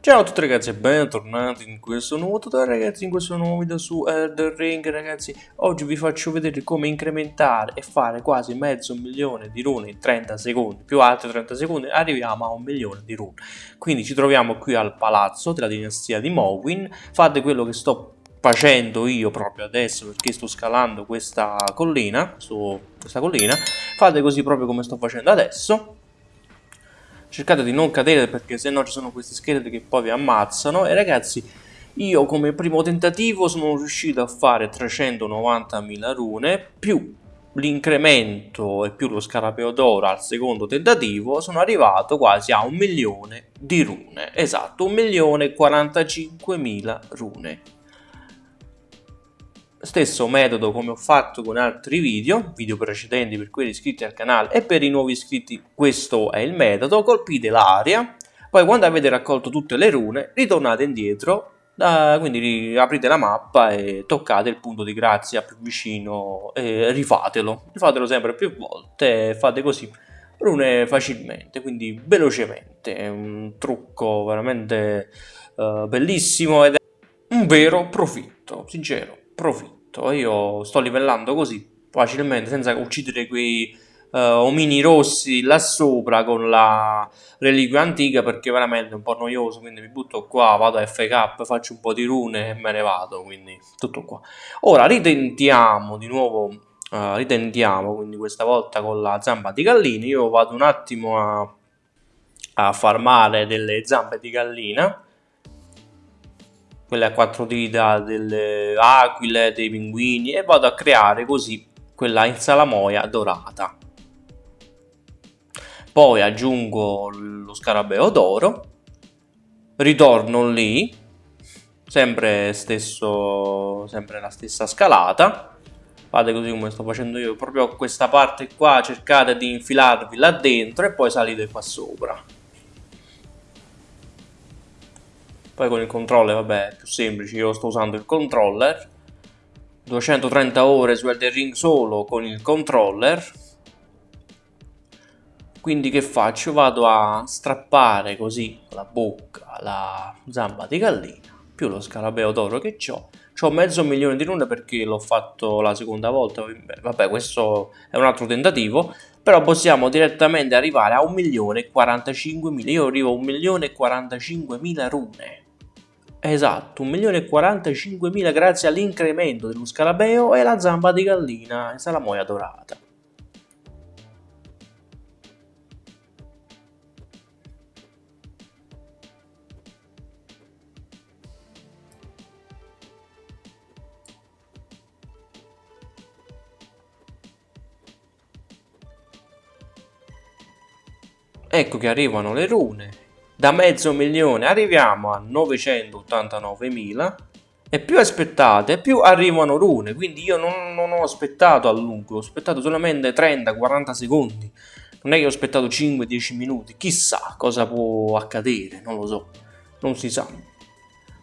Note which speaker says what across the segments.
Speaker 1: Ciao a tutti ragazzi e bentornati in questo nuovo tutorial ragazzi, in questo nuovo video su Elden Ring ragazzi. Oggi vi faccio vedere come incrementare e fare quasi mezzo milione di rune in 30 secondi. Più altri 30 secondi arriviamo a un milione di rune. Quindi ci troviamo qui al palazzo della dinastia di Mowin Fate quello che sto facendo io proprio adesso perché sto scalando questa collina, su questa collina. Fate così proprio come sto facendo adesso cercate di non cadere perché se no ci sono questi scheletri che poi vi ammazzano. E ragazzi io come primo tentativo sono riuscito a fare 390.000 rune più l'incremento e più lo scarabeo d'oro al secondo tentativo sono arrivato quasi a un milione di rune. Esatto un milione e 45.000 rune Stesso metodo come ho fatto con altri video, video precedenti per quelli iscritti al canale e per i nuovi iscritti questo è il metodo, colpite l'area, poi quando avete raccolto tutte le rune ritornate indietro, uh, quindi aprite la mappa e toccate il punto di grazia più vicino e rifatelo, rifatelo sempre più volte e fate così rune facilmente, quindi velocemente, è un trucco veramente uh, bellissimo ed è un vero profitto, sincero profitto. Io sto livellando così facilmente senza uccidere quei uh, omini rossi là sopra con la reliquia antica perché veramente è un po' noioso. Quindi mi butto qua, vado a FK, faccio un po' di rune e me ne vado. Quindi tutto qua. Ora ritentiamo di nuovo. Uh, ritentiamo quindi questa volta con la zampa di gallina. Io vado un attimo a, a farmare delle zampe di gallina quelle a quattro dita delle aquile, dei pinguini e vado a creare così quella insalamoia dorata. Poi aggiungo lo scarabeo d'oro, ritorno lì, sempre, stesso, sempre la stessa scalata, fate così come sto facendo io, proprio questa parte qua cercate di infilarvi là dentro e poi salite qua sopra. Poi con il controller, vabbè, è più semplice, io sto usando il controller. 230 ore su Elden Ring solo con il controller. Quindi che faccio? Vado a strappare così la bocca, la zampa di gallina, più lo scarabeo d'oro che ho. Ho mezzo milione di rune perché l'ho fatto la seconda volta, vabbè questo è un altro tentativo, però possiamo direttamente arrivare a 1.045.000, io arrivo a 1.045.000 rune. Esatto, 1.045.000 grazie all'incremento dello scarabeo e la zampa di gallina e salamoia dorata. Ecco che arrivano le rune da mezzo milione arriviamo a 989.000 e più aspettate più arrivano rune. Quindi io non, non, ho aspettato a lungo ho aspettato solamente 30-40 secondi. Non è che ho aspettato 5-10 minuti. Chissà cosa può accadere non lo so non si sa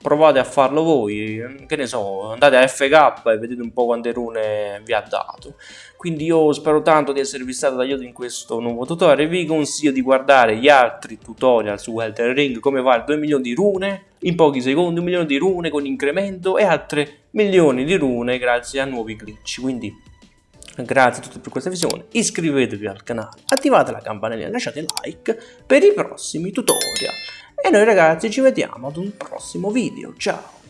Speaker 1: provate a farlo voi, che ne so, andate a FK e vedete un po' quante rune vi ha dato. Quindi io spero tanto di esservi stato d'aiuto in questo nuovo tutorial, vi consiglio di guardare gli altri tutorial su Elden Ring, come fare 2 milioni di rune in pochi secondi, 1 milione di rune con incremento e altre milioni di rune grazie a nuovi glitch. Quindi grazie a tutti per questa visione, iscrivetevi al canale, attivate la campanella e lasciate like per i prossimi tutorial. E noi ragazzi ci vediamo ad un prossimo video, ciao!